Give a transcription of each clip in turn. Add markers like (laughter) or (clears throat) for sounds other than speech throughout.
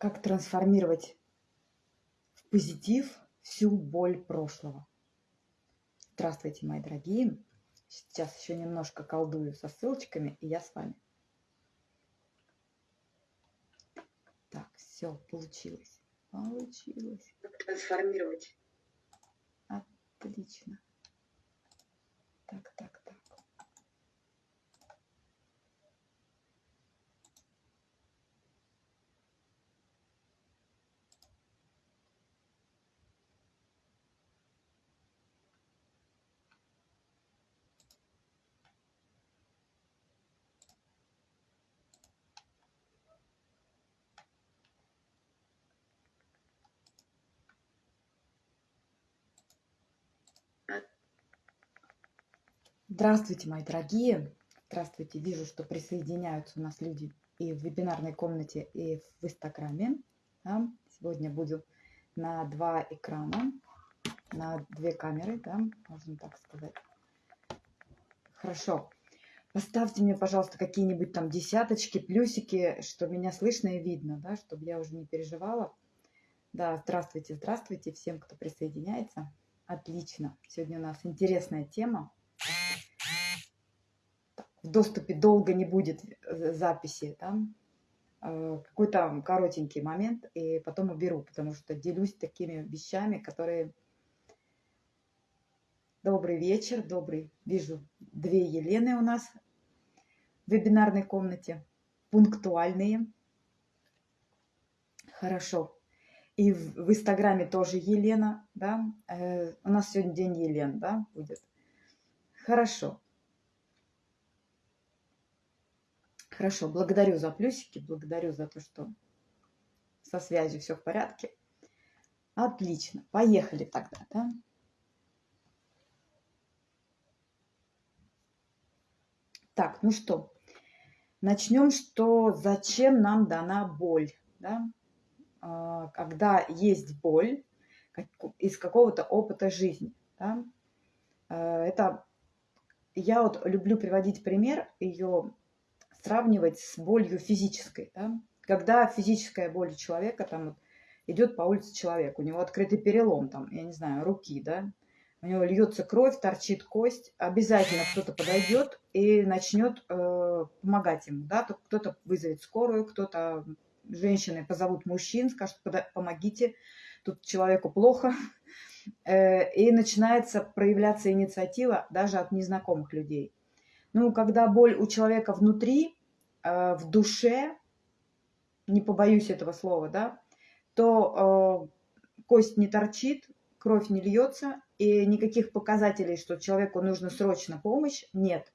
как трансформировать в позитив всю боль прошлого. Здравствуйте, мои дорогие. Сейчас еще немножко колдую со ссылочками, и я с вами. Так, все, получилось. Получилось. Трансформировать. Отлично. Так, так. Здравствуйте, мои дорогие! Здравствуйте! Вижу, что присоединяются у нас люди и в вебинарной комнате, и в Инстаграме. Да? Сегодня буду на два экрана, на две камеры, да, можно так сказать. Хорошо. Поставьте мне, пожалуйста, какие-нибудь там десяточки, плюсики, что меня слышно и видно, да, чтобы я уже не переживала. Да, здравствуйте, здравствуйте всем, кто присоединяется. Отлично. Сегодня у нас интересная тема в доступе долго не будет э, записи? Э, какой-то коротенький момент, и потом уберу, потому что делюсь такими вещами, которые... Добрый вечер, добрый. Вижу две Елены у нас в вебинарной комнате, пунктуальные. Хорошо. И в, в Инстаграме тоже Елена, да. Э, у нас сегодня день Елен, да, будет. Хорошо. Хорошо, благодарю за плюсики, благодарю за то, что со связью все в порядке. Отлично, поехали тогда, да? Так, ну что, начнем, что зачем нам дана боль, да? А, когда есть боль из какого-то опыта жизни, да? А, это я вот люблю приводить пример, ее сравнивать с болью физической. Да? Когда физическая боль человека, там вот, идет по улице человек, у него открытый перелом, там, я не знаю, руки, да, у него льется кровь, торчит кость, обязательно кто-то подойдет и начнет э, помогать ему, да, кто-то вызовет скорую, кто-то женщины позовут мужчин, скажут, помогите, тут человеку плохо, э, и начинается проявляться инициатива даже от незнакомых людей. Ну, когда боль у человека внутри, э, в душе, не побоюсь этого слова, да, то э, кость не торчит, кровь не льется, и никаких показателей, что человеку нужно срочно помощь, нет.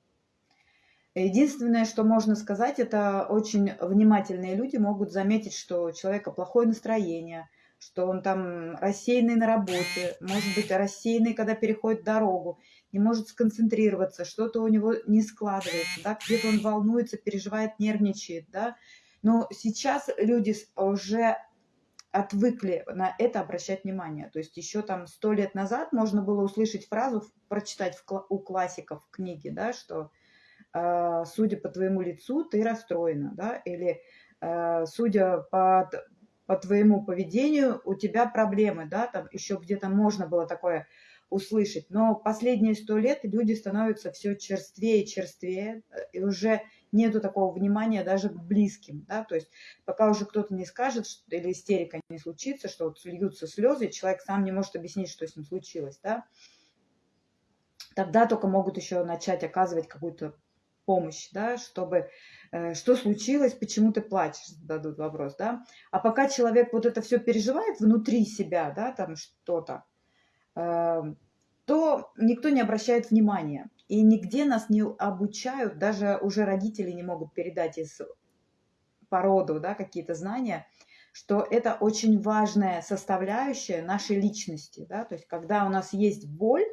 Единственное, что можно сказать, это очень внимательные люди могут заметить, что у человека плохое настроение, что он там рассеянный на работе, может быть, рассеянный, когда переходит дорогу не может сконцентрироваться, что-то у него не складывается, да, где-то он волнуется, переживает, нервничает, да. Но сейчас люди уже отвыкли на это обращать внимание. То есть еще там сто лет назад можно было услышать фразу, прочитать в, у классиков в книге, да, что э, судя по твоему лицу, ты расстроена, да, или э, судя по, по твоему поведению, у тебя проблемы, да, там еще где-то можно было такое услышать. Но последние сто лет люди становятся все черствее и черствее, и уже нету такого внимания даже к близким, да, то есть пока уже кто-то не скажет, что, или истерика не случится, что вот льются слезы, человек сам не может объяснить, что с ним случилось, да, тогда только могут еще начать оказывать какую-то помощь, да, чтобы э, что случилось, почему ты плачешь, зададут вопрос, да. А пока человек вот это все переживает внутри себя, да, там что-то, Эм, то никто не обращает внимания. И нигде нас не обучают, даже уже родители не могут передать из породу да, какие-то знания, что это очень важная составляющая нашей личности. Да? То есть когда у нас есть боль,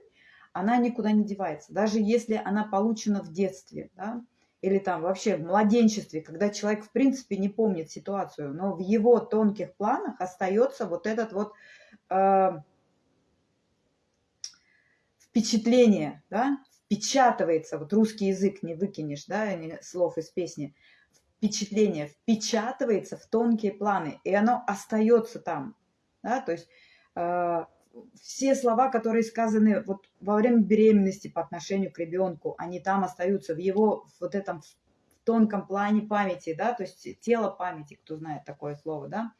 она никуда не девается. Даже если она получена в детстве, да? или там вообще в младенчестве, когда человек в принципе не помнит ситуацию, но в его тонких планах остается вот этот вот э, впечатление, да, впечатывается, вот русский язык не выкинешь, да, слов из песни, впечатление впечатывается в тонкие планы, и оно остается там. Да? То есть э, все слова, которые сказаны вот во время беременности по отношению к ребенку, они там остаются в его вот этом тонком плане памяти, да, то есть тело памяти, кто знает такое слово, да,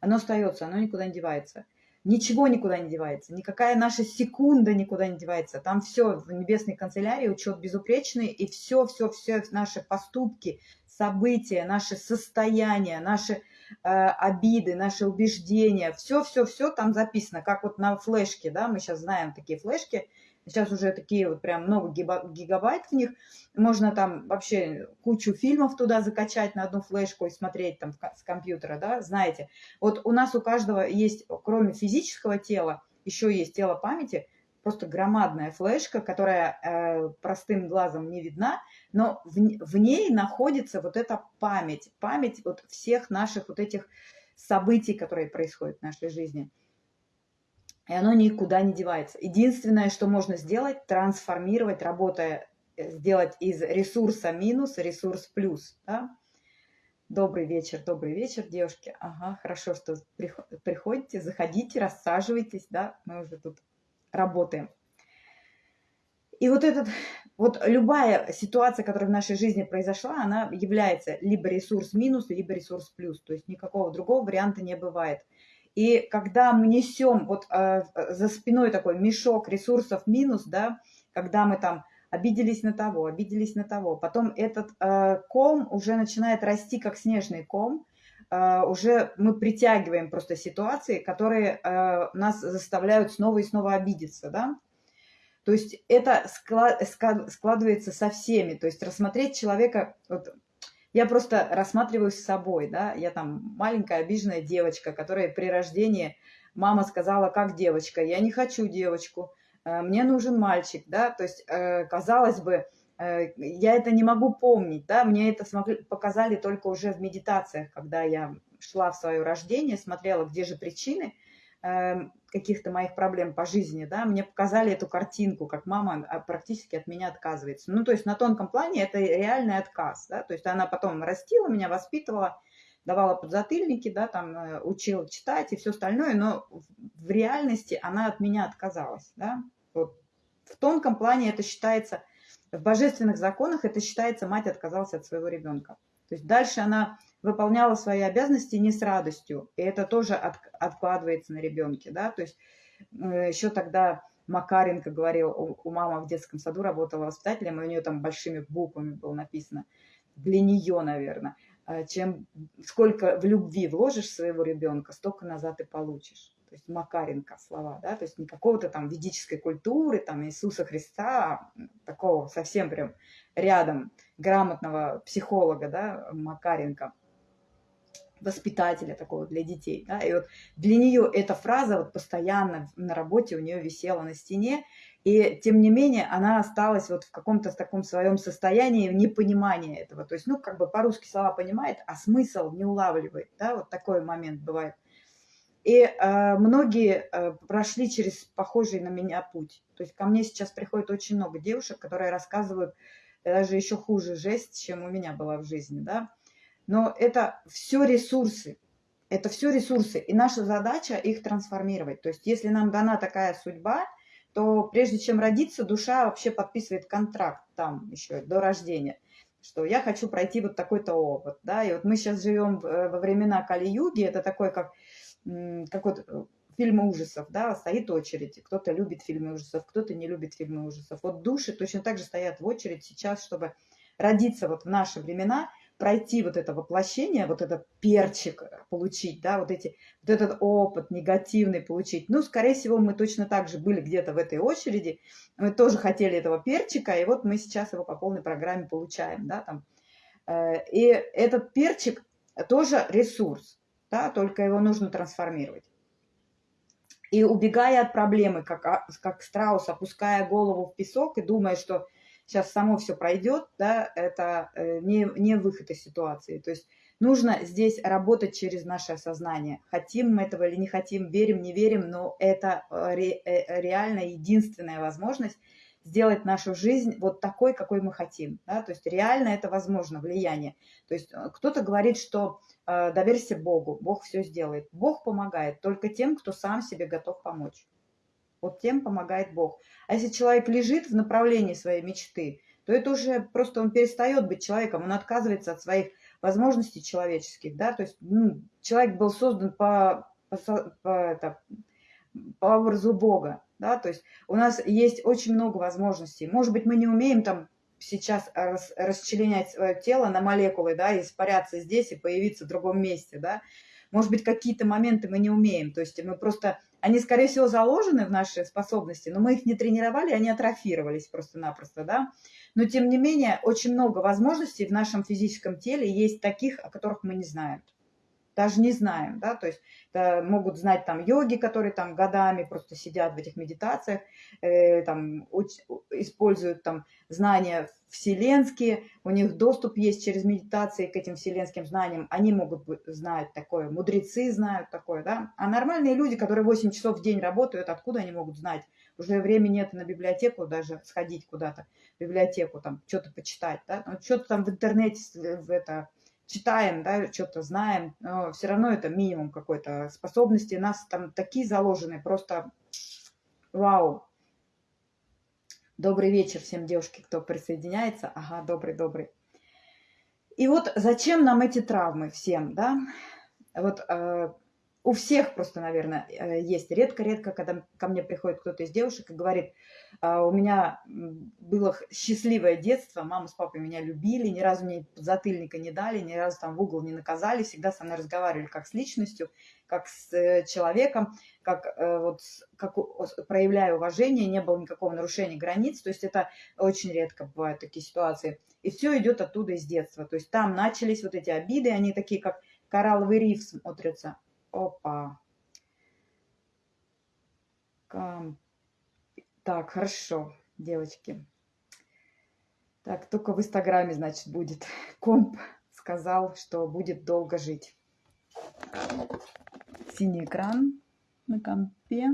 оно остается, оно никуда не девается. Ничего никуда не девается, никакая наша секунда никуда не девается. Там все в небесной канцелярии, учет безупречный, и все, все, все наши поступки, события, наши состояния, наши обиды, наши убеждения, все-все-все там записано, как вот на флешке, да, мы сейчас знаем такие флешки, Сейчас уже такие вот прям много гигабайт в них. Можно там вообще кучу фильмов туда закачать на одну флешку и смотреть там с компьютера, да, знаете. Вот у нас у каждого есть, кроме физического тела, еще есть тело памяти, просто громадная флешка, которая э, простым глазом не видна, но в, в ней находится вот эта память, память вот всех наших вот этих событий, которые происходят в нашей жизни и оно никуда не девается. Единственное, что можно сделать, трансформировать, работая, э, сделать из ресурса минус ресурс плюс. Да? Добрый вечер, добрый вечер, девушки. Ага, хорошо, что приходите, заходите, рассаживайтесь, да, мы уже тут работаем. И вот этот, вот любая ситуация, которая в нашей жизни произошла, она является либо ресурс минус, либо ресурс плюс. То есть никакого другого варианта не бывает. И когда мы несем вот э, за спиной такой мешок ресурсов минус, да, когда мы там обиделись на того, обиделись на того, потом этот э, ком уже начинает расти как снежный ком, э, уже мы притягиваем просто ситуации, которые э, нас заставляют снова и снова обидеться, да. То есть это склад, складывается со всеми, то есть рассмотреть человека, вот я просто рассматриваю с собой, да, я там маленькая обиженная девочка, которая при рождении мама сказала, как девочка, я не хочу девочку, э, мне нужен мальчик, да, то есть, э, казалось бы, э, я это не могу помнить, да, мне это смогли, показали только уже в медитациях, когда я шла в свое рождение, смотрела, где же причины, Эм, каких-то моих проблем по жизни, да, мне показали эту картинку, как мама а, практически от меня отказывается. Ну, то есть на тонком плане это реальный отказ, да, то есть она потом растила меня, воспитывала, давала подзатыльники, да, там э, учила читать и все остальное, но в реальности она от меня отказалась, да. Вот. В тонком плане это считается, в божественных законах это считается, мать отказалась от своего ребенка. То есть дальше она выполняла свои обязанности не с радостью, и это тоже от, откладывается на ребенке, да, то есть э, еще тогда Макаренко говорил, у, у мамы в детском саду работала воспитателем, и у нее там большими буквами было написано, для нее, наверное, э, чем сколько в любви вложишь своего ребенка, столько назад и получишь. То есть Макаренко слова, да, то есть не какого-то там ведической культуры, там Иисуса Христа, а такого совсем прям рядом грамотного психолога, да, Макаренко воспитателя такого для детей. Да? И вот для нее эта фраза вот постоянно на работе у нее висела на стене, и тем не менее она осталась вот в каком-то таком своем состоянии непонимания этого. То есть, ну, как бы по-русски слова понимает, а смысл не улавливает. Да? Вот такой момент бывает. И э, многие э, прошли через похожий на меня путь. То есть ко мне сейчас приходит очень много девушек, которые рассказывают даже еще хуже жесть, чем у меня была в жизни, да. Но это все ресурсы. Это все ресурсы. И наша задача их трансформировать. То есть если нам дана такая судьба, то прежде чем родиться, душа вообще подписывает контракт там еще до рождения, что я хочу пройти вот такой-то опыт. Да? И вот мы сейчас живем э, во времена Кали-юги, это такой как, как вот э, фильмы ужасов, да, стоит очередь. Кто-то любит фильмы ужасов, кто-то не любит фильмы ужасов. Вот души точно так же стоят в очередь сейчас, чтобы родиться вот в наши времена пройти вот это воплощение, вот этот перчик получить, да, вот, эти, вот этот опыт негативный получить. Ну, скорее всего, мы точно так же были где-то в этой очереди, мы тоже хотели этого перчика, и вот мы сейчас его по полной программе получаем, да, там. Э, и этот перчик тоже ресурс, да, только его нужно трансформировать. И убегая от проблемы, как, а, как страус, опуская голову в песок и думая, что сейчас само все пройдет, да, это э, не, не выход из ситуации. То есть нужно здесь работать через наше сознание. Хотим мы этого или не хотим, верим, не верим, но это э, ре, э, реально единственная возможность сделать нашу жизнь вот такой, какой мы хотим. Да? То есть реально это возможно, влияние. То есть кто-то говорит, что доверься Богу, Бог все сделает. Бог помогает только тем, кто сам себе готов помочь. Вот тем помогает Бог. А если человек лежит в направлении своей мечты, то это уже просто он перестает быть человеком, он отказывается от своих возможностей человеческих, да, то есть ну, человек был создан по, по, по, это, по образу Бога, да, то есть у нас есть очень много возможностей. Может быть, мы не умеем там сейчас рас, расчленять свое тело на молекулы, да, испаряться здесь и появиться в другом месте, да. Может быть, какие-то моменты мы не умеем, то есть мы просто, они, скорее всего, заложены в наши способности, но мы их не тренировали, они атрофировались просто-напросто, да. Но, тем не менее, очень много возможностей в нашем физическом теле есть таких, о которых мы не знаем даже не знаем, да, то есть это могут знать там йоги, которые там годами просто сидят в этих медитациях, э, там уч, используют там знания вселенские, у них доступ есть через медитации к этим вселенским знаниям, они могут знать такое, мудрецы знают такое, да, а нормальные люди, которые 8 часов в день работают, откуда они могут знать? Уже времени нет на библиотеку даже сходить куда-то, библиотеку там что-то почитать, да, ну, что-то там в интернете в это читаем, да, что-то знаем, но все равно это минимум какой-то способности. У нас там такие заложены, просто вау. Добрый вечер всем девушки, кто присоединяется. Ага, добрый-добрый. И вот зачем нам эти травмы всем, да? Вот э, у всех просто, наверное, э, есть. Редко-редко, когда ко мне приходит кто-то из девушек и говорит, «А, у меня было счастливое детство, мама с папой меня любили, ни разу мне затыльника не дали, ни разу там в угол не наказали, всегда со мной разговаривали как с личностью, как с э, человеком, как, э, вот, как проявляя уважение, не было никакого нарушения границ, то есть это очень редко бывают такие ситуации. И все идет оттуда из детства, то есть там начались вот эти обиды, они такие как коралловый риф смотрятся, Опа. Кам... Так, хорошо, девочки. Так, только в Инстаграме, значит, будет. (laughs) Комп сказал, что будет долго жить. Синий экран на компе.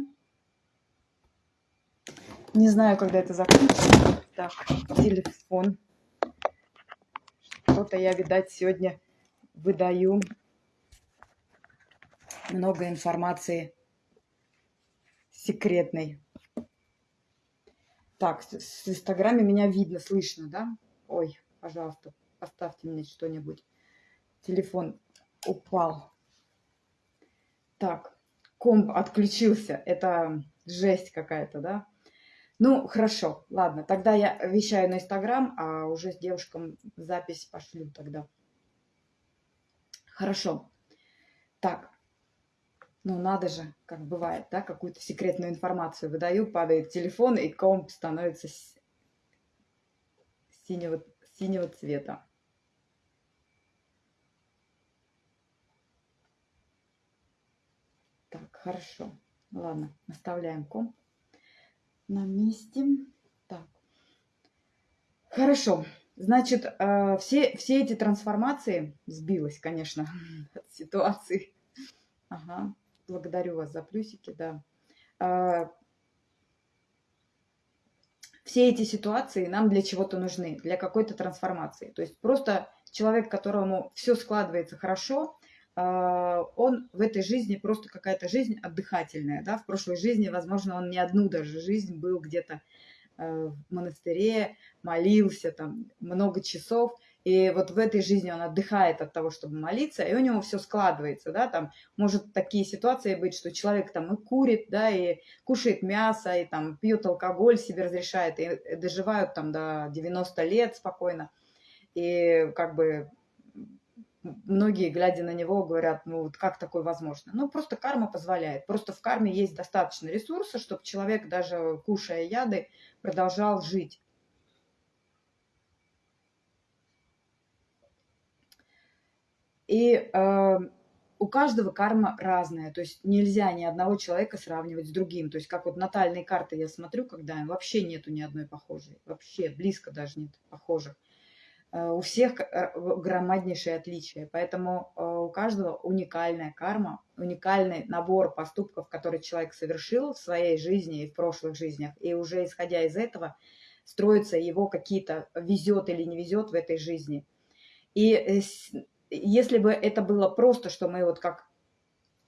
Не знаю, когда это закончится. Так, телефон. Что-то я, видать, сегодня выдаю много информации секретной. Так, с Инстаграме меня видно, слышно, да? Ой, пожалуйста, поставьте мне что-нибудь. Телефон упал. Так, комп отключился. Это жесть какая-то, да? Ну, хорошо, ладно. Тогда я вещаю на Инстаграм, а уже с девушкам запись пошлю тогда. Хорошо. Так, ну, надо же, как бывает, да, какую-то секретную информацию выдаю, падает телефон, и комп становится синего, синего цвета. Так, хорошо. Ладно, оставляем комп на месте. Так. Хорошо. Значит, э, все, все эти трансформации сбилась, конечно, (laughs) от ситуации. Ага. Благодарю вас за плюсики, да. А, все эти ситуации нам для чего-то нужны, для какой-то трансформации. То есть просто человек, которому все складывается хорошо, а, он в этой жизни просто какая-то жизнь отдыхательная. Да? В прошлой жизни, возможно, он не одну даже жизнь был где-то э, в монастыре, молился там много часов, и вот в этой жизни он отдыхает от того, чтобы молиться, и у него все складывается, да, там может такие ситуации быть, что человек там и курит, да, и кушает мясо, и там пьет алкоголь, себе разрешает, и доживают там до 90 лет спокойно, и как бы многие, глядя на него, говорят, ну вот как такое возможно? Ну просто карма позволяет. Просто в карме есть достаточно ресурсов, чтобы человек, даже кушая яды, продолжал жить. И э, у каждого карма разная, то есть нельзя ни одного человека сравнивать с другим. То есть как вот натальные карты я смотрю, когда вообще нету ни одной похожей, вообще близко даже нет похожих. Э, у всех э, громаднейшие отличия, поэтому э, у каждого уникальная карма, уникальный набор поступков, которые человек совершил в своей жизни и в прошлых жизнях. И уже исходя из этого, строятся его какие-то везет или не везет в этой жизни. И если бы это было просто, что мы вот как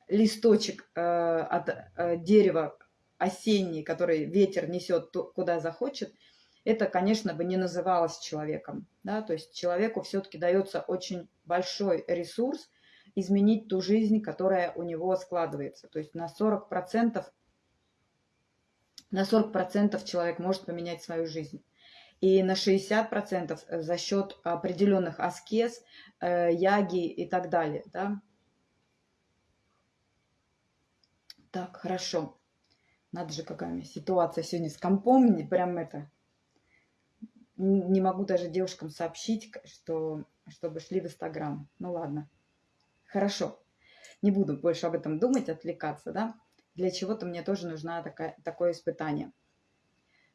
листочек э, от э, дерева осенний, который ветер несет куда захочет, это, конечно, бы не называлось человеком. Да? То есть человеку все-таки дается очень большой ресурс изменить ту жизнь, которая у него складывается. То есть на 40%, на 40% человек может поменять свою жизнь. И на 60% за счет определенных аскез, э, яги и так далее. Да? Так, хорошо. Надо же, какая ситуация сегодня с компом. Не прям это... Не могу даже девушкам сообщить, что, чтобы шли в Инстаграм. Ну ладно. Хорошо. Не буду больше об этом думать, отвлекаться, да? Для чего-то мне тоже нужно такая, такое испытание.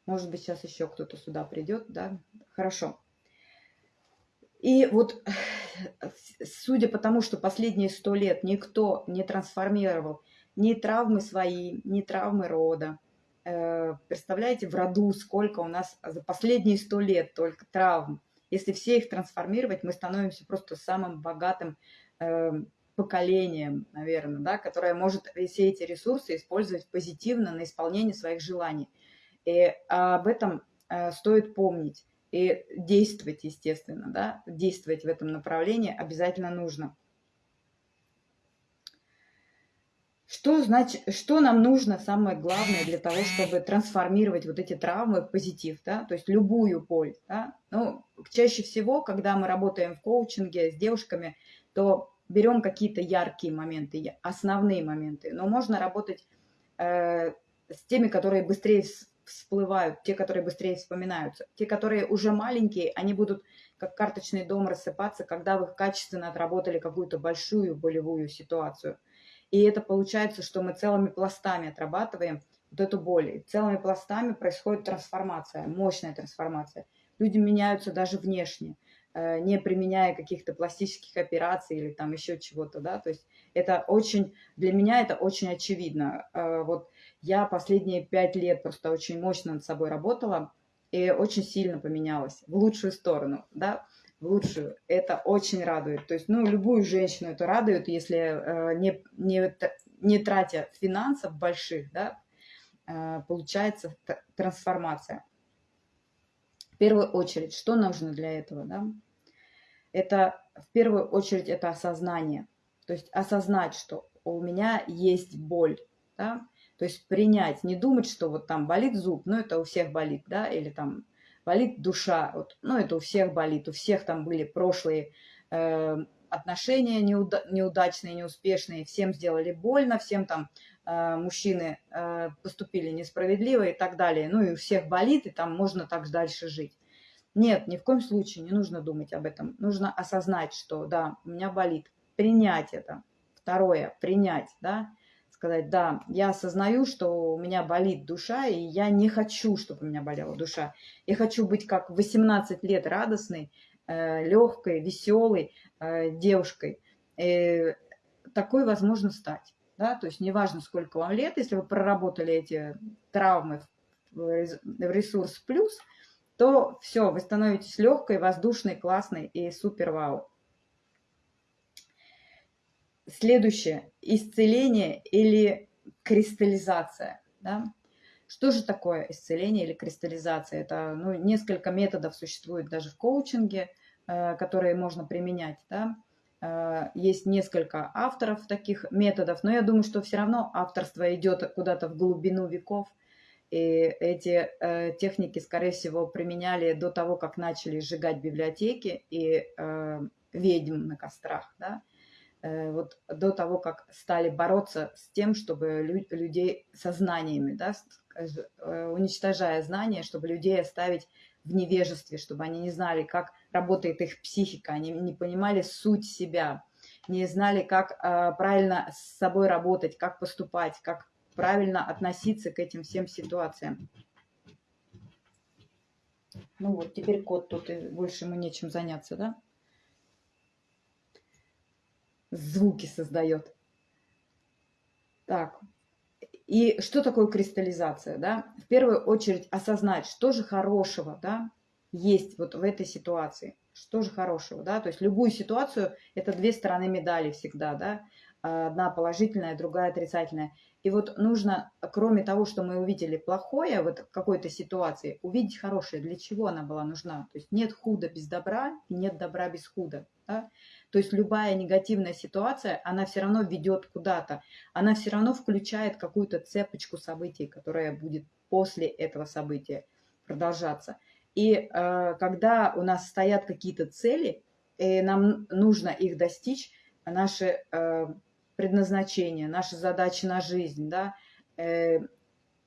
Может быть, сейчас еще кто-то сюда придет, да? Хорошо. И вот, судя по тому, что последние сто лет никто не трансформировал ни травмы свои, ни травмы рода. Э, представляете, в роду сколько у нас за последние сто лет только травм. Если все их трансформировать, мы становимся просто самым богатым э, поколением, наверное, да, которое может все эти ресурсы использовать позитивно на исполнение своих желаний. И об этом э, стоит помнить и действовать, естественно, да, действовать в этом направлении обязательно нужно. Что, значит, что нам нужно, самое главное, для того, чтобы трансформировать вот эти травмы в позитив, да, то есть любую боль, да. Ну, чаще всего, когда мы работаем в коучинге с девушками, то берем какие-то яркие моменты, основные моменты, но можно работать э, с теми, которые быстрее всплывают, те, которые быстрее вспоминаются. Те, которые уже маленькие, они будут как карточный дом рассыпаться, когда вы качественно отработали какую-то большую болевую ситуацию – и это получается, что мы целыми пластами отрабатываем вот эту боль. И целыми пластами происходит трансформация, мощная трансформация. Люди меняются даже внешне, э, не применяя каких-то пластических операций или там еще чего-то, да, то есть это очень, для меня это очень очевидно. Э, вот я последние пять лет просто очень мощно над собой работала и очень сильно поменялась в лучшую сторону, да, в лучшую. Это очень радует. То есть, ну, любую женщину это радует, если э, не, не, не тратя финансов больших, да, э, получается трансформация. В первую очередь, что нужно для этого, да? Это, в первую очередь, это осознание. То есть осознать, что у меня есть боль, да? То есть принять, не думать, что вот там болит зуб, ну это у всех болит, да, или там болит душа. Вот, ну, это у всех болит, у всех там были прошлые э, отношения неуда неудачные, неуспешные, всем сделали больно, всем там э, мужчины э, поступили несправедливо и так далее. Ну, и у всех болит, и там можно так дальше жить. Нет, ни в коем случае не нужно думать об этом. Нужно осознать, что да, у меня болит. Принять это. Второе, принять, да сказать, да, я осознаю, что у меня болит душа, и я не хочу, чтобы у меня болела душа. Я хочу быть как 18 лет радостной, э, легкой, веселой э, девушкой. И такой возможно стать. Да? То есть неважно, сколько вам лет, если вы проработали эти травмы в ресурс плюс, то все, вы становитесь легкой, воздушной, классной и супер вау. Следующее. Исцеление или кристаллизация. Да? Что же такое исцеление или кристаллизация? Это ну, несколько методов существует даже в коучинге, э, которые можно применять. Да? Э, есть несколько авторов таких методов, но я думаю, что все равно авторство идет куда-то в глубину веков. И эти э, техники, скорее всего, применяли до того, как начали сжигать библиотеки и э, ведьм на кострах. Да? Э, вот до того, как стали бороться с тем, чтобы людей со знаниями, да, э, уничтожая знания, чтобы людей оставить в невежестве, чтобы они не знали, как работает их психика, они не понимали суть себя, не знали, как э, правильно с собой работать, как поступать, как правильно относиться к этим всем ситуациям. Ну вот, теперь кот тут, и больше ему нечем заняться, да? Звуки создает. Так, И что такое кристаллизация? Да? В первую очередь осознать, что же хорошего да, есть вот в этой ситуации. Что же хорошего, да? То есть любую ситуацию – это две стороны медали всегда, да? Одна положительная, другая отрицательная. И вот нужно, кроме того, что мы увидели плохое вот в какой-то ситуации, увидеть хорошее, для чего она была нужна. То есть нет худа без добра и нет добра без худа. Да? То есть любая негативная ситуация, она все равно ведет куда-то. Она все равно включает какую-то цепочку событий, которая будет после этого события продолжаться. И э, когда у нас стоят какие-то цели, и нам нужно их достичь, наши э, предназначение, наши задачи на жизнь, да, э,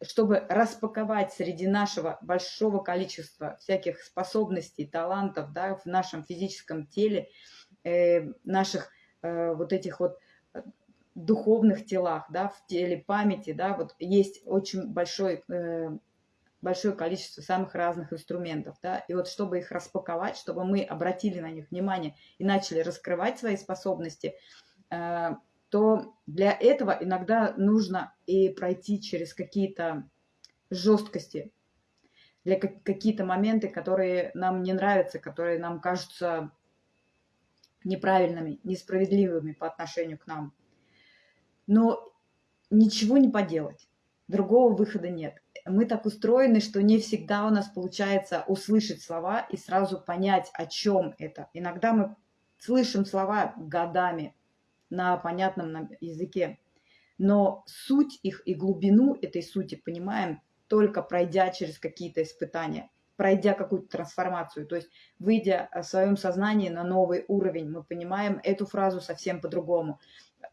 чтобы распаковать среди нашего большого количества всяких способностей, талантов, да, в нашем физическом теле, э, наших э, вот этих вот духовных телах, да, в теле памяти, да, вот есть очень большой, большое количество самых разных инструментов, да, и вот чтобы их распаковать, чтобы мы обратили на них внимание и начали раскрывать свои способности, то для этого иногда нужно и пройти через какие-то жесткости, для какие-то моменты, которые нам не нравятся, которые нам кажутся неправильными, несправедливыми по отношению к нам. Но ничего не поделать, другого выхода нет. Мы так устроены, что не всегда у нас получается услышать слова и сразу понять, о чем это. Иногда мы слышим слова годами, на понятном нам языке. Но суть их и глубину этой сути понимаем только пройдя через какие-то испытания, пройдя какую-то трансформацию. То есть, выйдя в своем сознании на новый уровень, мы понимаем эту фразу совсем по-другому.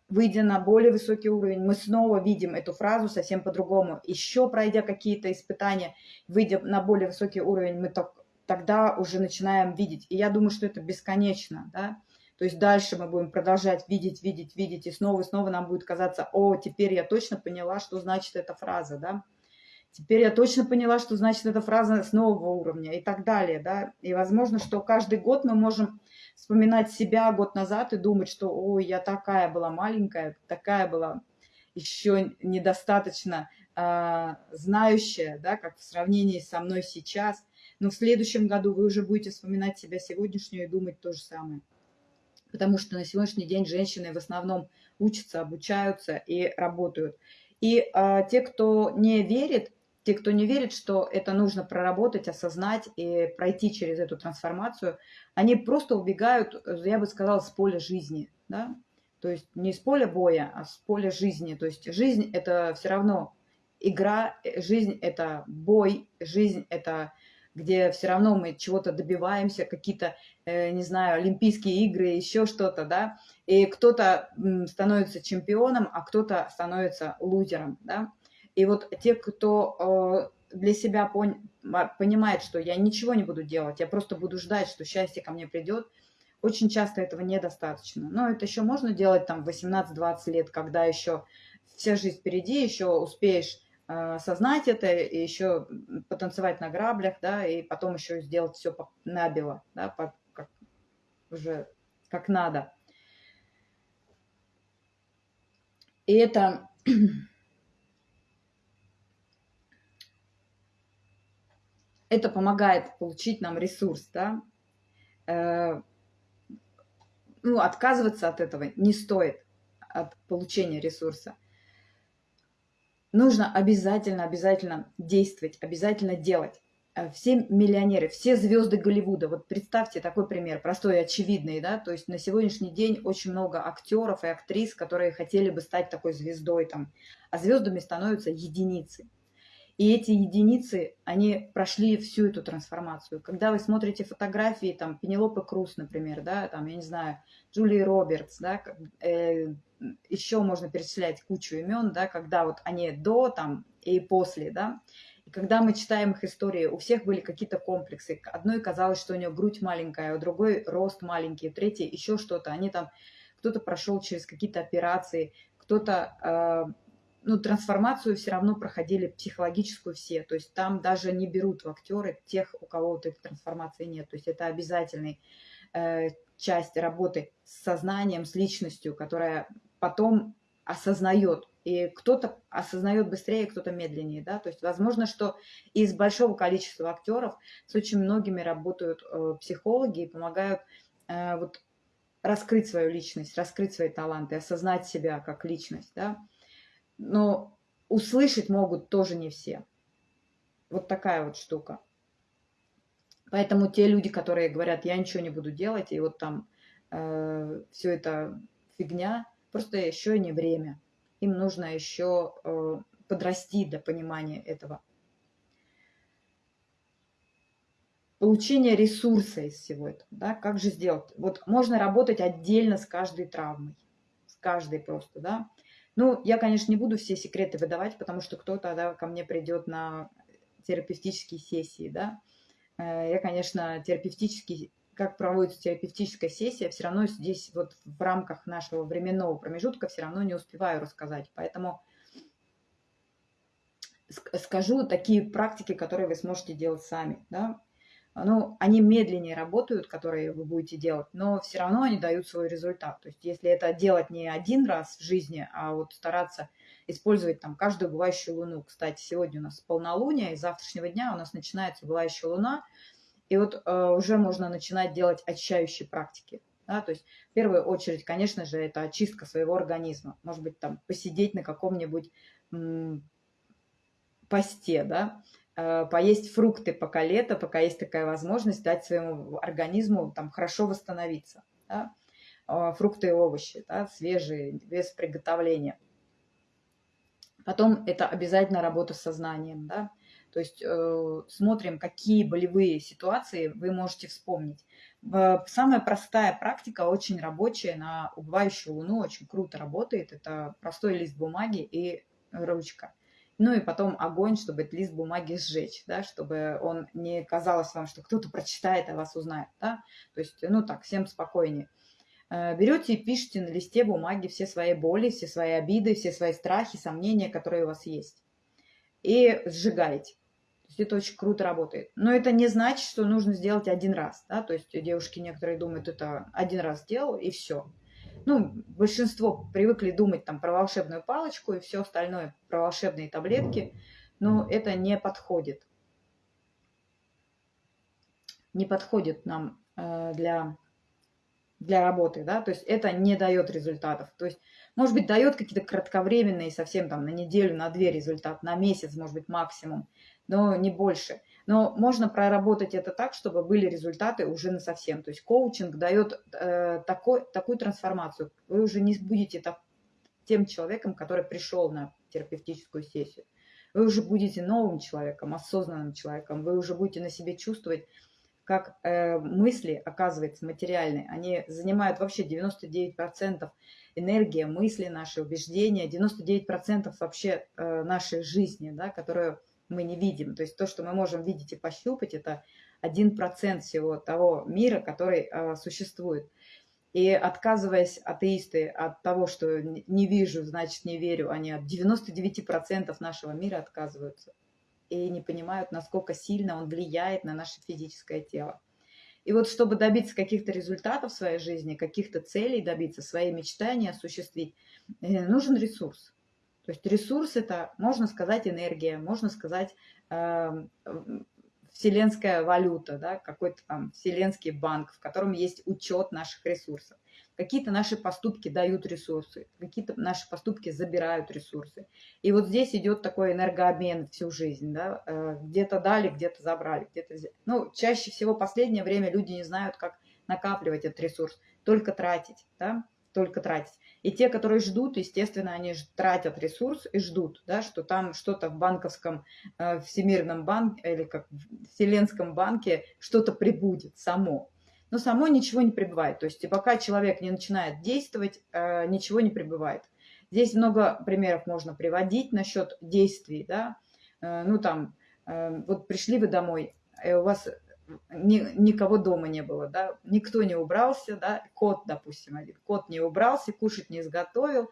Выйдя на более высокий уровень, мы снова видим эту фразу совсем по-другому. Еще пройдя какие-то испытания, выйдя на более высокий уровень, мы так, тогда уже начинаем видеть. И я думаю, что это бесконечно, да, то есть дальше мы будем продолжать видеть, видеть, видеть, и снова и снова нам будет казаться, о, теперь я точно поняла, что значит эта фраза, да. Теперь я точно поняла, что значит эта фраза с нового уровня и так далее, да. И возможно, что каждый год мы можем вспоминать себя год назад и думать, что, ой, я такая была маленькая, такая была еще недостаточно э, знающая, да, как в сравнении со мной сейчас. Но в следующем году вы уже будете вспоминать себя сегодняшнюю и думать то же самое потому что на сегодняшний день женщины в основном учатся, обучаются и работают. И а, те, кто не верит, те, кто не верит, что это нужно проработать, осознать и пройти через эту трансформацию, они просто убегают, я бы сказала, с поля жизни. Да? То есть не с поля боя, а с поля жизни. То есть жизнь – это все равно игра, жизнь – это бой, жизнь – это где все равно мы чего-то добиваемся, какие-то, э, не знаю, Олимпийские игры, еще что-то, да, и кто-то становится чемпионом, а кто-то становится лузером, да. И вот те, кто э, для себя понимает, что я ничего не буду делать, я просто буду ждать, что счастье ко мне придет, очень часто этого недостаточно. Но это еще можно делать там 18-20 лет, когда еще вся жизнь впереди, еще успеешь осознать это и еще потанцевать на граблях, да, и потом еще сделать все набело, да, по, как, уже как надо. И это (clears throat) это помогает получить нам ресурс, да. Э, ну, отказываться от этого не стоит, от получения ресурса нужно обязательно, обязательно действовать, обязательно делать. Э, все миллионеры, все звезды Голливуда, вот представьте такой пример, простой очевидный, да, то есть на сегодняшний день очень много актеров и актрис, которые хотели бы стать такой звездой там, а звездами становятся единицы. И эти единицы, они прошли всю эту трансформацию. Когда вы смотрите фотографии, там, Пенелопы Круз, например, да, там, я не знаю, Джулии Робертс, да, э, еще можно перечислять кучу имен, да, когда вот они до там и после, да, и когда мы читаем их истории, у всех были какие-то комплексы. Одной казалось, что у нее грудь маленькая, у другой рост маленький, у третьей еще что-то. Они там, кто-то прошел через какие-то операции, кто-то э, ну, трансформацию все равно проходили психологическую все. То есть там даже не берут в актеры тех, у кого вот этой трансформации нет. То есть это обязательный э, часть работы с сознанием, с личностью, которая потом осознает И кто-то осознает быстрее, кто-то медленнее, да, то есть возможно, что из большого количества актеров с очень многими работают э, психологи и помогают э, вот раскрыть свою личность, раскрыть свои таланты, осознать себя как личность, да. Но услышать могут тоже не все. Вот такая вот штука. Поэтому те люди, которые говорят, я ничего не буду делать, и вот там э, все это фигня, просто еще не время. Им нужно еще э, подрасти для понимания этого. Получение ресурса из всего этого. Да? Как же сделать? Вот можно работать отдельно с каждой травмой. С каждой просто, да. Ну, я, конечно, не буду все секреты выдавать, потому что кто-то да, ко мне придет на терапевтические сессии, да. Э, я, конечно, терапевтический, как проводится терапевтическая сессия, все равно здесь вот в рамках нашего временного промежутка все равно не успеваю рассказать. Поэтому скажу такие практики, которые вы сможете делать сами, да. Ну, они медленнее работают, которые вы будете делать, но все равно они дают свой результат. То есть если это делать не один раз в жизни, а вот стараться использовать там каждую бывающую луну. Кстати, сегодня у нас полнолуние, и с завтрашнего дня у нас начинается бывающая луна, и вот э, уже можно начинать делать очищающие практики. Да, то есть в первую очередь, конечно же, это очистка своего организма. Может быть, там посидеть на каком-нибудь посте, да, э, поесть фрукты пока лето, пока есть такая возможность дать своему организму там хорошо восстановиться. Да? Э, фрукты и овощи, да, свежие, без приготовления. Потом это обязательно работа с сознанием, да, то есть э, смотрим, какие болевые ситуации вы можете вспомнить. Самая простая практика, очень рабочая, на убывающую луну очень круто работает. Это простой лист бумаги и ручка. Ну и потом огонь, чтобы этот лист бумаги сжечь, да, чтобы он не казалось вам, что кто-то прочитает, а вас узнает. Да? То есть, ну так, всем спокойнее. Э, берете и пишите на листе бумаги все свои боли, все свои обиды, все свои страхи, сомнения, которые у вас есть. И сжигаете. Есть это очень круто работает. Но это не значит, что нужно сделать один раз. Да? То есть девушки некоторые думают, это один раз сделал и все. Ну, большинство привыкли думать там про волшебную палочку и все остальное, про волшебные таблетки, но это не подходит. Не подходит нам э, для для работы, да, то есть это не дает результатов. То есть, может быть, дает какие-то кратковременные, совсем там на неделю, на две результат, на месяц, может быть, максимум, но не больше. Но можно проработать это так, чтобы были результаты уже на совсем. То есть коучинг дает э, такой, такую трансформацию. Вы уже не будете так, тем человеком, который пришел на терапевтическую сессию. Вы уже будете новым человеком, осознанным человеком. Вы уже будете на себе чувствовать как э, мысли, оказывается, материальные, они занимают вообще 99% энергии, мысли наши, убеждения, 99% вообще э, нашей жизни, да, которую мы не видим. То есть то, что мы можем видеть и пощупать, это 1% всего того мира, который э, существует. И отказываясь атеисты от того, что не вижу, значит не верю, они от 99% нашего мира отказываются и не понимают, насколько сильно он влияет на наше физическое тело. И вот чтобы добиться каких-то результатов в своей жизни, каких-то целей добиться, свои мечтания осуществить, э, нужен ресурс. То есть ресурс – это, можно сказать, энергия, можно сказать, э, вселенская валюта, да, какой-то там вселенский банк, в котором есть учет наших ресурсов. Какие-то наши поступки дают ресурсы, какие-то наши поступки забирают ресурсы. И вот здесь идет такой энергообмен всю жизнь. Да? Э, где-то дали, где-то забрали, где-то. Ну, чаще всего последнее время люди не знают, как накапливать этот ресурс, только тратить, да? только тратить. И те, которые ждут, естественно, они тратят ресурс и ждут, да, что там что-то в банковском, э, всемирном банке или как в вселенском банке что-то прибудет само но само ничего не прибывает. То есть пока человек не начинает действовать, э, ничего не прибывает. Здесь много примеров можно приводить насчет действий, да, э, ну там, э, вот пришли вы домой, у вас ни, никого дома не было, да, никто не убрался, да, кот, допустим, один, кот не убрался, кушать не изготовил,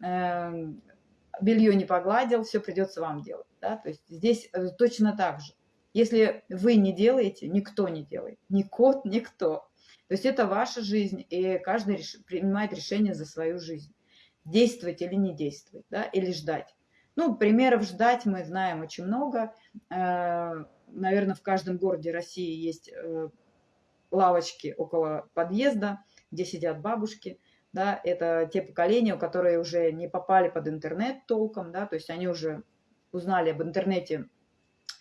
белье не погладил, все придется вам делать, да, то есть здесь точно так же. Если вы не делаете, никто не делает. Ни кот, никто. То есть это ваша жизнь, и каждый реш... принимает решение за свою жизнь. действовать или не действовать, да, или ждать. Ну, примеров ждать мы знаем очень много. Э, Наверное, в каждом городе России есть э, лавочки около подъезда, где сидят бабушки. Да, это те поколения, которые уже не попали под интернет толком, да, то есть они уже узнали об интернете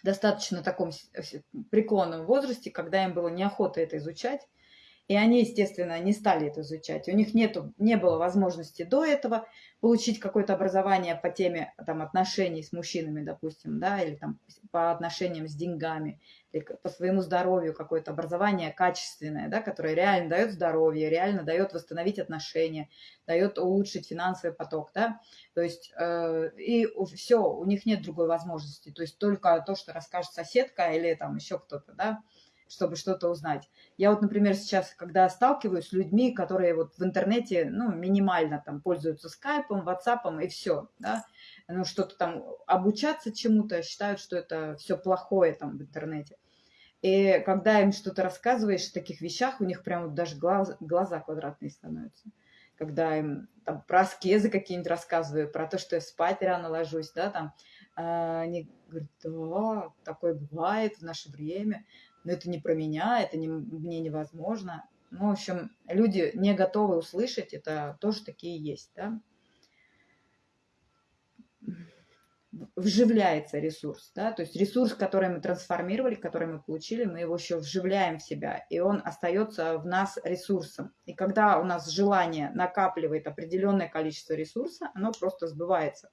достаточно таком преклонном возрасте, когда им было неохота это изучать. И они, естественно, не стали это изучать. У них нету, не было возможности до этого получить какое-то образование по теме там, отношений с мужчинами, допустим, да, или там, по отношениям с деньгами, или по своему здоровью какое-то образование качественное, да, которое реально дает здоровье, реально дает восстановить отношения, дает улучшить финансовый поток. Да. То есть э, и все, у них нет другой возможности. То есть только то, что расскажет соседка или там еще кто-то, да, чтобы что-то узнать. Я вот, например, сейчас, когда сталкиваюсь с людьми, которые вот в интернете, ну, минимально там пользуются скайпом, ватсапом и все, да, ну, что-то там обучаться чему-то, считают, что это все плохое там в интернете. И когда им что-то рассказываешь о таких вещах, у них прям вот даже глаз, глаза квадратные становятся. Когда им там, про аскезы какие-нибудь рассказываю, про то, что я спать рано ложусь, да, там, а, они говорят, да, такое бывает в наше время но это не про меня, это не, мне невозможно. Ну, в общем, люди не готовы услышать, это тоже такие есть, да. Вживляется ресурс, да, то есть ресурс, который мы трансформировали, который мы получили, мы его еще вживляем в себя, и он остается в нас ресурсом. И когда у нас желание накапливает определенное количество ресурса, оно просто сбывается.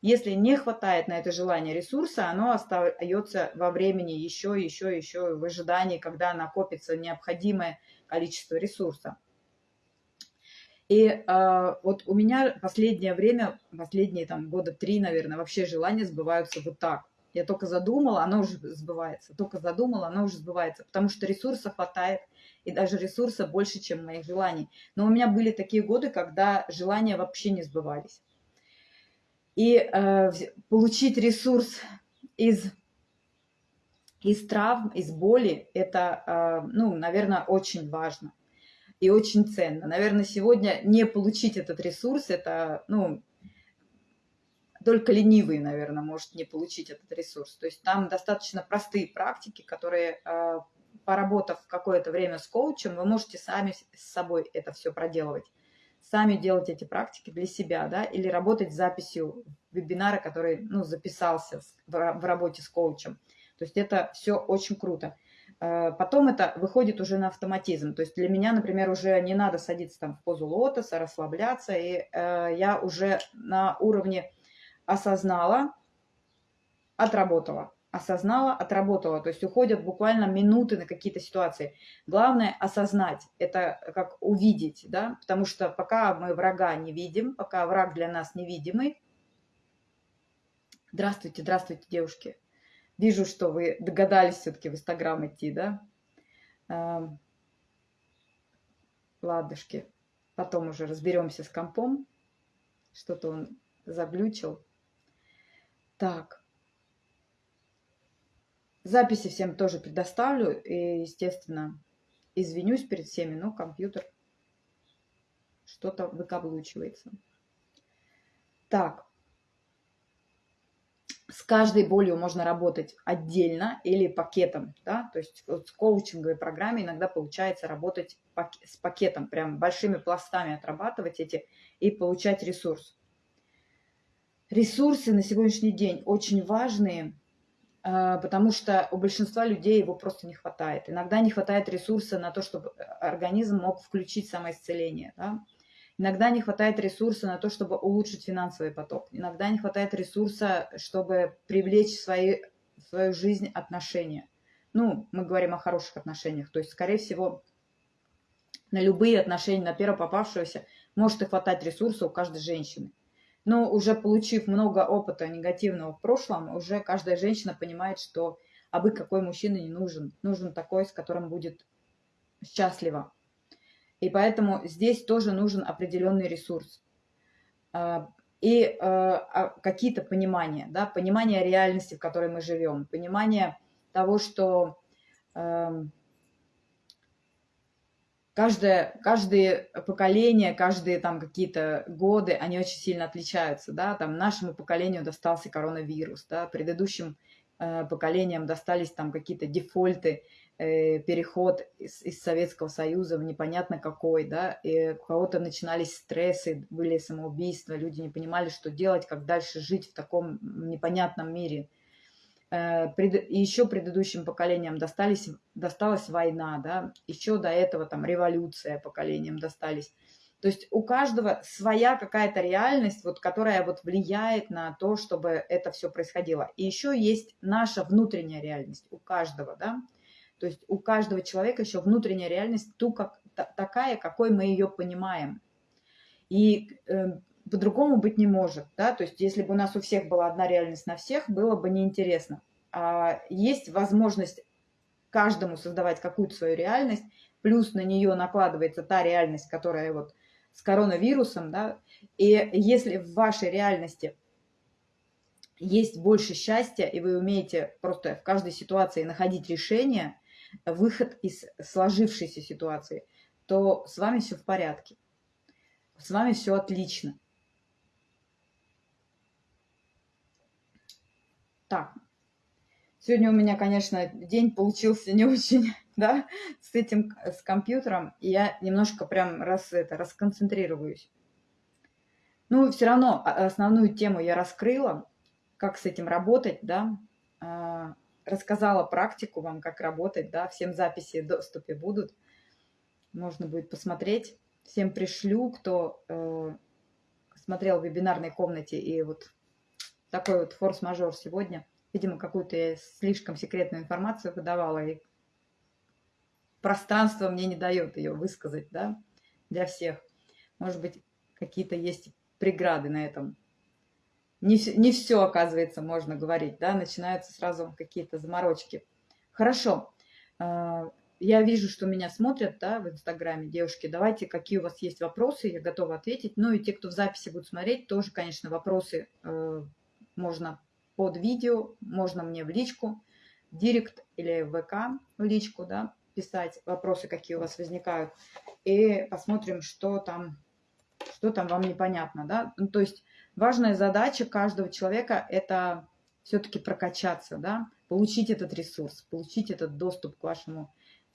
Если не хватает на это желание ресурса, оно остается во времени еще, еще, еще в ожидании, когда накопится необходимое количество ресурса. И э, вот у меня последнее время, последние там года три, наверное, вообще желания сбываются вот так. Я только задумала, оно уже сбывается. Только задумала, оно уже сбывается. Потому что ресурса хватает, и даже ресурса больше, чем моих желаний. Но у меня были такие годы, когда желания вообще не сбывались. И э, получить ресурс из, из травм, из боли, это, э, ну, наверное, очень важно и очень ценно. Наверное, сегодня не получить этот ресурс, это, ну, только ленивый, наверное, может не получить этот ресурс. То есть там достаточно простые практики, которые, э, поработав какое-то время с коучем, вы можете сами с собой это все проделывать сами делать эти практики для себя, да, или работать с записью вебинара, который, ну, записался в работе с коучем. То есть это все очень круто. Э, потом это выходит уже на автоматизм. То есть для меня, например, уже не надо садиться там в позу лотоса, расслабляться, и э, я уже на уровне осознала, отработала осознала, отработала. То есть уходят буквально минуты на какие-то ситуации. Главное осознать, это как увидеть, да, потому что пока мы врага не видим, пока враг для нас невидимый. Здравствуйте, здравствуйте, девушки. Вижу, что вы догадались все-таки в Инстаграм идти, да? Эм, ладушки. Потом уже разберемся с компом. Что-то он заглючил. Так. Записи всем тоже предоставлю. И, естественно, извинюсь перед всеми, но компьютер что-то выкаблучивается. Так. С каждой болью можно работать отдельно или пакетом, да, то есть вот с коучинговой программой иногда получается работать с пакетом, прям большими пластами отрабатывать эти и получать ресурс. Ресурсы на сегодняшний день очень важные – потому что у большинства людей его просто не хватает. Иногда не хватает ресурса на то, чтобы организм мог включить самоисцеление. Да? Иногда не хватает ресурса на то, чтобы улучшить финансовый поток. Иногда не хватает ресурса, чтобы привлечь в, свои, в свою жизнь отношения. Ну, мы говорим о хороших отношениях. То есть, скорее всего, на любые отношения, на первого попавшегося, может и хватать ресурса у каждой женщины. Но уже получив много опыта негативного в прошлом, уже каждая женщина понимает, что абы какой мужчина не нужен. Нужен такой, с которым будет счастлива. И поэтому здесь тоже нужен определенный ресурс. А, и а, а, какие-то понимания, да, понимание реальности, в которой мы живем, понимание того, что каждое, каждое поколение, каждые там какие-то годы, они очень сильно отличаются, да, там нашему поколению достался коронавирус, да, предыдущим э, поколениям достались там какие-то дефольты, э, переход из, из Советского Союза в непонятно какой, да, и у кого-то начинались стрессы, были самоубийства, люди не понимали, что делать, как дальше жить в таком непонятном мире, пред, еще предыдущим поколениям достались, досталась война, да, еще до этого там революция поколениям достались. То есть у каждого своя какая-то реальность, вот, которая вот влияет на то, чтобы это все происходило. И еще есть наша внутренняя реальность у каждого, да. То есть у каждого человека еще внутренняя реальность ту, как, та, такая, какой мы ее понимаем. И э, по-другому быть не может, да, то есть если бы у нас у всех была одна реальность на всех, было бы неинтересно. А есть возможность каждому создавать какую-то свою реальность, плюс на нее накладывается та реальность, которая вот с коронавирусом, да, и если в вашей реальности есть больше счастья, и вы умеете просто в каждой ситуации находить решение, выход из сложившейся ситуации, то с вами все в порядке. С вами все отлично. Так, сегодня у меня, конечно, день получился не очень, (laughs) да, с этим, с компьютером, и я немножко прям раз это, расконцентрируюсь. Ну, все равно основную тему я раскрыла, как с этим работать, да, а, рассказала практику вам, как работать, да, всем записи в доступе будут, можно будет посмотреть. Всем пришлю, кто э, смотрел в вебинарной комнате и вот такой вот форс-мажор сегодня. Видимо, какую-то я слишком секретную информацию выдавала, и пространство мне не дает ее высказать, да, для всех. Может быть, какие-то есть преграды на этом. Не, не все, оказывается, можно говорить, да, начинаются сразу какие-то заморочки. Хорошо. А, я вижу, что меня смотрят, да, в Инстаграме, девушки. Давайте, какие у вас есть вопросы, я готова ответить. Ну и те, кто в записи будут смотреть, тоже, конечно, вопросы э, можно под видео, можно мне в личку, директ или в ВК в личку, да, писать вопросы, какие у вас возникают, и посмотрим, что там, что там вам непонятно, да. Ну, то есть важная задача каждого человека – это все-таки прокачаться, да, получить этот ресурс, получить этот доступ к вашему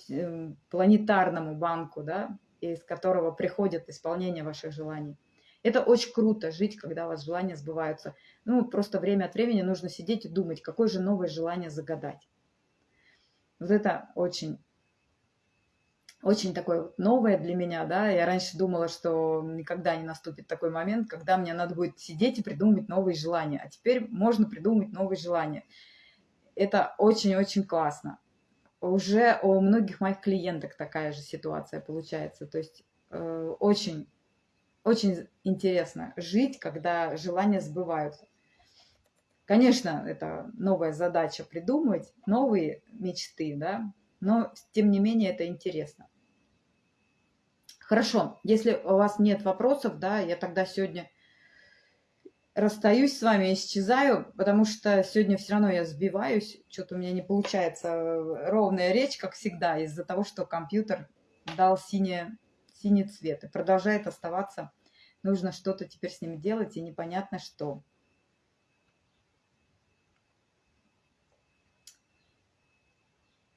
э, планетарному банку, да, из которого приходит исполнение ваших желаний. Это очень круто, жить, когда у вас желания сбываются. Ну, просто время от времени нужно сидеть и думать, какое же новое желание загадать. Вот это очень, очень такое новое для меня, да. Я раньше думала, что никогда не наступит такой момент, когда мне надо будет сидеть и придумывать новые желания. А теперь можно придумать новые желания. Это очень-очень классно. Уже у многих моих клиенток такая же ситуация получается. То есть э, очень очень интересно жить, когда желания сбываются. Конечно, это новая задача придумать, новые мечты, да, но тем не менее это интересно. Хорошо, если у вас нет вопросов, да, я тогда сегодня расстаюсь с вами, исчезаю, потому что сегодня все равно я сбиваюсь, что-то у меня не получается ровная речь, как всегда, из-за того, что компьютер дал синее синий цвет и продолжает оставаться. Нужно что-то теперь с ним делать, и непонятно что.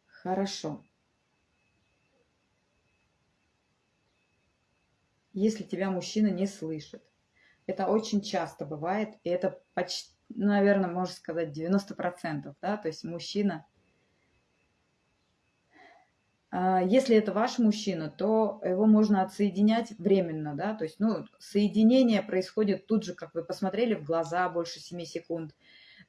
Хорошо. Если тебя мужчина не слышит. Это очень часто бывает, и это почти, наверное, можно сказать, 90%, да, то есть мужчина если это ваш мужчина, то его можно отсоединять временно, да, то есть, ну, соединение происходит тут же, как вы посмотрели в глаза больше 7 секунд,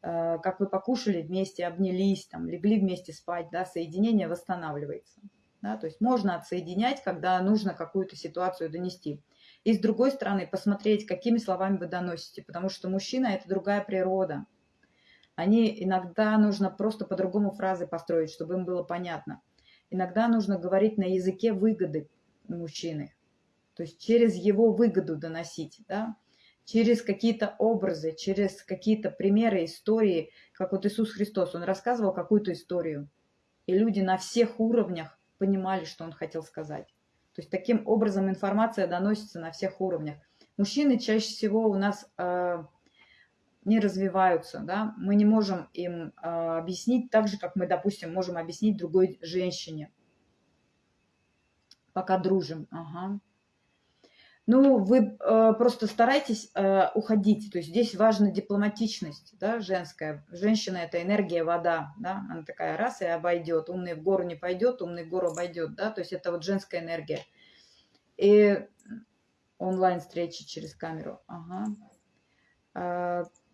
а, как вы покушали вместе, обнялись, там, легли вместе спать, да, соединение восстанавливается, да, то есть можно отсоединять, когда нужно какую-то ситуацию донести. И с другой стороны, посмотреть, какими словами вы доносите, потому что мужчина – это другая природа. Они иногда нужно просто по-другому фразы построить, чтобы им было понятно – Иногда нужно говорить на языке выгоды мужчины, то есть через его выгоду доносить, да, через какие-то образы, через какие-то примеры, истории, как вот Иисус Христос, он рассказывал какую-то историю, и люди на всех уровнях понимали, что он хотел сказать. То есть таким образом информация доносится на всех уровнях. Мужчины чаще всего у нас э, не развиваются, да, мы не можем им э, объяснить так же, как мы, допустим, можем объяснить другой женщине. Пока дружим, ага. Ну, вы э, просто старайтесь э, уходить. То есть здесь важна дипломатичность, да, женская. Женщина – это энергия, вода, да, она такая раз и обойдет. Умный в гору не пойдет, умный в гору обойдет, да, то есть это вот женская энергия. И онлайн-встречи через камеру, ага.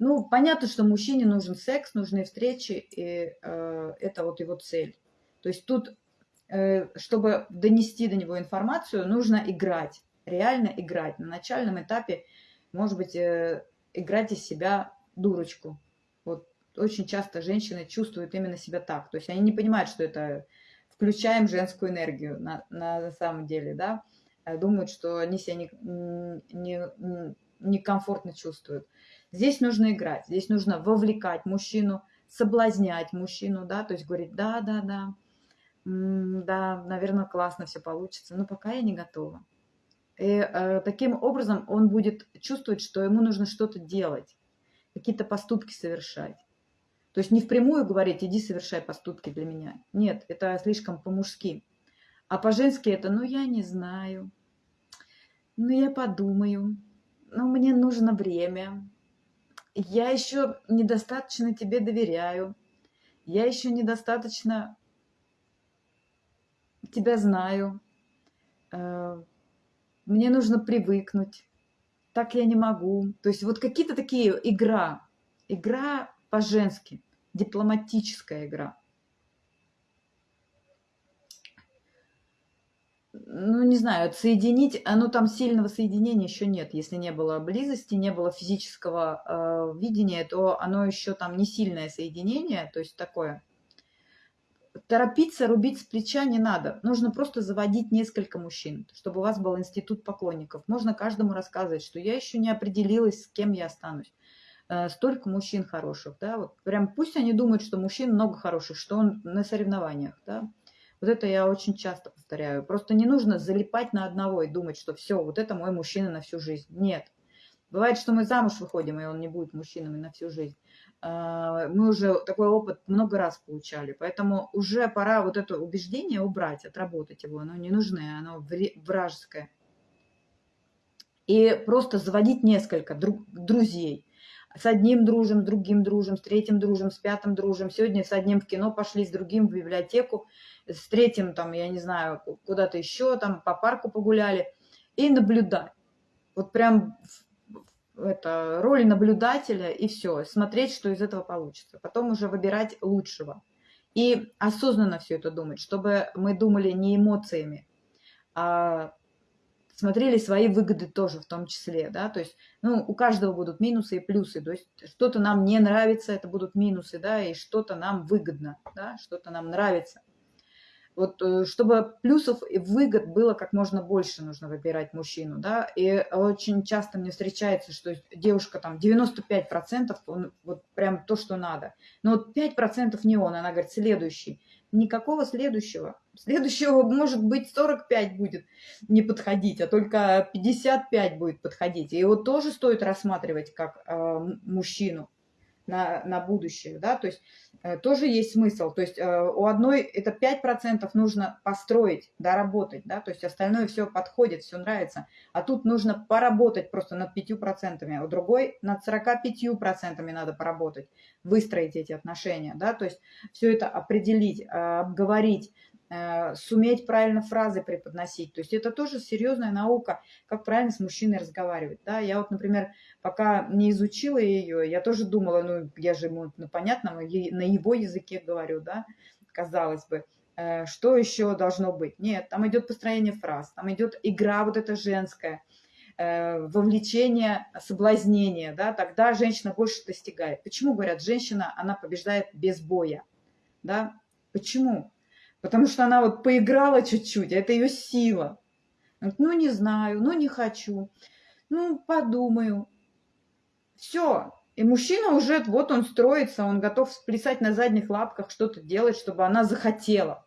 Ну, понятно, что мужчине нужен секс, нужны встречи, и э, это вот его цель. То есть тут, э, чтобы донести до него информацию, нужно играть реально играть. На начальном этапе, может быть, э, играть из себя дурочку. Вот очень часто женщины чувствуют именно себя так. То есть они не понимают, что это включаем женскую энергию на, на самом деле, да. Думают, что они себя некомфортно не, не, не чувствуют. Здесь нужно играть, здесь нужно вовлекать мужчину, соблазнять мужчину, да, то есть говорить, да, да, да, да, наверное, классно все получится, но пока я не готова. И э, таким образом он будет чувствовать, что ему нужно что-то делать, какие-то поступки совершать. То есть не впрямую говорить, иди совершай поступки для меня. Нет, это слишком по-мужски. А по-женски это, ну я не знаю, ну я подумаю, ну мне нужно время, я еще недостаточно тебе доверяю, я еще недостаточно тебя знаю, э, мне нужно привыкнуть, так я не могу. То есть вот какие-то такие игра, игра по-женски, дипломатическая игра. Ну, не знаю, соединить, оно там сильного соединения еще нет. Если не было близости, не было физического э, видения, то оно еще там не сильное соединение, то есть такое торопиться, рубить с плеча не надо. Нужно просто заводить несколько мужчин, чтобы у вас был институт поклонников. Можно каждому рассказывать, что я еще не определилась, с кем я останусь. Э, столько мужчин хороших, да, вот прям пусть они думают, что мужчин много хороших, что он на соревнованиях, да. Вот это я очень часто повторяю. Просто не нужно залипать на одного и думать, что все, вот это мой мужчина на всю жизнь. Нет. Бывает, что мы замуж выходим, и он не будет мужчинами на всю жизнь. А, мы уже такой опыт много раз получали, поэтому уже пора вот это убеждение убрать, отработать его, оно не нужное, оно вражеское. И просто заводить несколько друзей. С одним дружим, с другим дружим, с третьим дружим, с пятым дружим. Сегодня с одним в кино пошли, с другим в библиотеку, с третьим там, я не знаю, куда-то еще, там по парку погуляли. И наблюдать. Вот прям это, роль наблюдателя и все, смотреть, что из этого получится. Потом уже выбирать лучшего. И осознанно все это думать, чтобы мы думали не эмоциями, а смотрели свои выгоды тоже в том числе, да, то есть, ну, у каждого будут минусы и плюсы, то есть что-то нам не нравится, это будут минусы, да, и что-то нам выгодно, да, что-то нам нравится. Вот э, чтобы плюсов и выгод было как можно больше, нужно выбирать мужчину, да, и очень часто мне встречается, что девушка там 95%, он, вот прям то, что надо, но вот 5% не он, она говорит, следующий. Никакого следующего. Следующего, может быть, 45 будет не подходить, а только 55 будет подходить. И его тоже стоит рассматривать как э, мужчину на, на будущее, да, то есть э, тоже есть смысл, то есть э, у одной это 5% нужно построить, доработать, да, то есть остальное все подходит, все нравится, а тут нужно поработать просто над 5%, а у другой над 45% надо поработать, выстроить эти отношения, да, то есть все это определить, э, обговорить, суметь правильно фразы преподносить. То есть это тоже серьезная наука, как правильно с мужчиной разговаривать. Да? Я вот, например, пока не изучила ее, я тоже думала, ну, я же ему, ну, понятно, на его языке говорю, да, казалось бы. Э, что еще должно быть? Нет, там идет построение фраз, там идет игра вот эта женская, э, вовлечение, соблазнение, да, тогда женщина больше достигает. Почему говорят, женщина, она побеждает без боя, да? Почему? Потому что она вот поиграла чуть-чуть, а это ее сила. Ну, не знаю, ну, не хочу, ну, подумаю. Все. И мужчина уже, вот он строится, он готов сплясать на задних лапках, что-то делать, чтобы она захотела.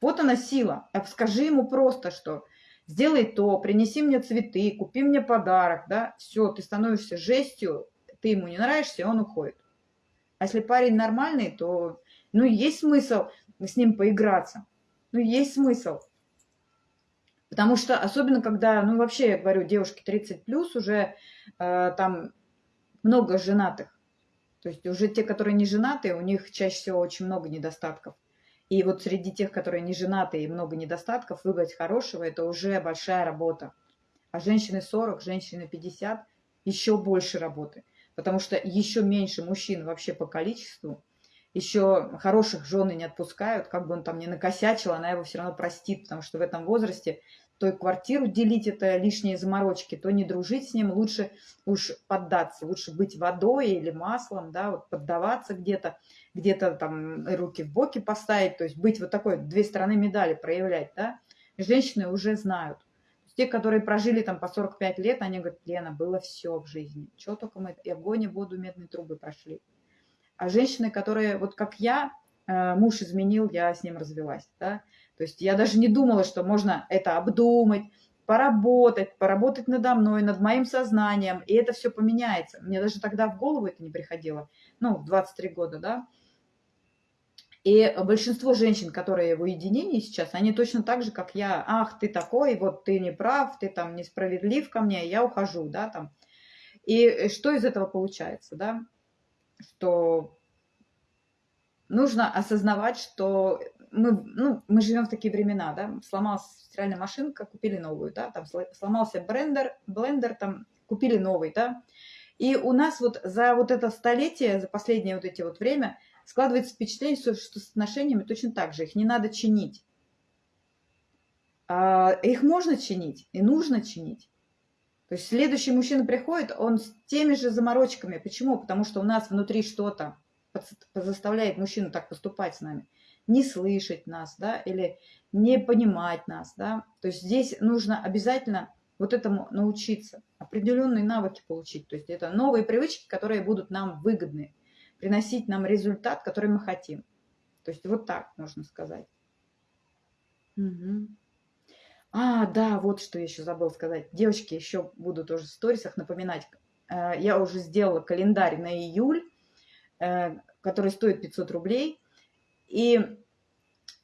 Вот она сила. А скажи ему просто, что сделай то, принеси мне цветы, купи мне подарок, да, все, ты становишься жестью, ты ему не нравишься, и он уходит. А если парень нормальный, то, ну, есть смысл с ним поиграться. Ну, есть смысл. Потому что, особенно когда, ну, вообще, я говорю, девушки 30 плюс уже э, там много женатых. То есть уже те, которые не женаты, у них чаще всего очень много недостатков. И вот среди тех, которые не женаты и много недостатков, выбрать хорошего – это уже большая работа. А женщины 40, женщины 50 – еще больше работы. Потому что еще меньше мужчин вообще по количеству. Еще хороших жены не отпускают, как бы он там ни накосячил, она его все равно простит, потому что в этом возрасте то и квартиру делить это лишние заморочки, то не дружить с ним, лучше уж поддаться, лучше быть водой или маслом, да, вот поддаваться где-то, где-то там руки в боки поставить, то есть быть вот такой, две стороны медали проявлять, да. Женщины уже знают. Те, которые прожили там по 45 лет, они говорят, Лена, было все в жизни. Чего только мы и огонь, и воду, медные трубы прошли. А женщины, которые, вот как я, э, муж изменил, я с ним развелась, да, то есть я даже не думала, что можно это обдумать, поработать, поработать надо мной, над моим сознанием, и это все поменяется. Мне даже тогда в голову это не приходило, ну, в 23 года, да. И большинство женщин, которые в уединении сейчас, они точно так же, как я. Ах, ты такой, вот ты не прав, ты там несправедлив ко мне, я ухожу, да, там. И что из этого получается, да? Что нужно осознавать, что мы, ну, мы живем в такие времена, да, сломалась стиральная машинка, купили новую, да, там сломался блендер, блендер, там купили новый, да, и у нас вот за вот это столетие, за последнее вот эти вот время складывается впечатление, что с отношениями точно так же, их не надо чинить. А, их можно чинить и нужно чинить. То есть следующий мужчина приходит, он с теми же заморочками. Почему? Потому что у нас внутри что-то заставляет мужчину так поступать с нами не слышать нас, да, или не понимать нас, да. То есть здесь нужно обязательно вот этому научиться, определенные навыки получить. То есть это новые привычки, которые будут нам выгодны, приносить нам результат, который мы хотим. То есть вот так можно сказать. Угу. А, да, вот что я еще забыл сказать. Девочки еще буду тоже в сторисах напоминать. Э, я уже сделала календарь на июль, э, который стоит 500 рублей. И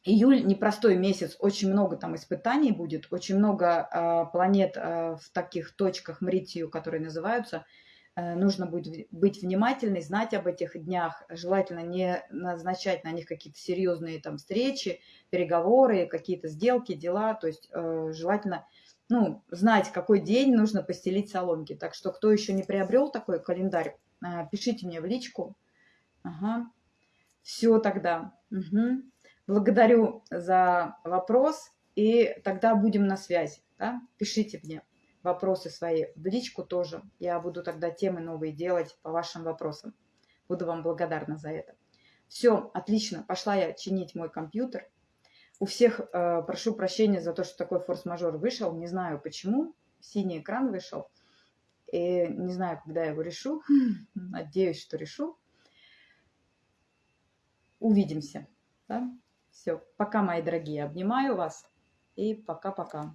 июль непростой месяц, очень много там испытаний будет, очень много э, планет э, в таких точках Мритию, которые называются. Э, нужно будет быть внимательной, знать об этих днях, желательно не назначать на них какие-то серьезные там встречи, переговоры, какие-то сделки, дела, то есть э, желательно ну, знать, какой день нужно постелить соломки. Так что, кто еще не приобрел такой календарь, э, пишите мне в личку. Ага. Все тогда. Угу. Благодарю за вопрос, и тогда будем на связи. Да? Пишите мне вопросы свои в личку тоже. Я буду тогда темы новые делать по вашим вопросам. Буду вам благодарна за это. Все, отлично. Пошла я чинить мой компьютер. У всех э, прошу прощения за то, что такой форс-мажор вышел. Не знаю почему. Синий экран вышел. И не знаю, когда я его решу. Надеюсь, что решу увидимся. Да? Все, пока, мои дорогие, обнимаю вас и пока-пока.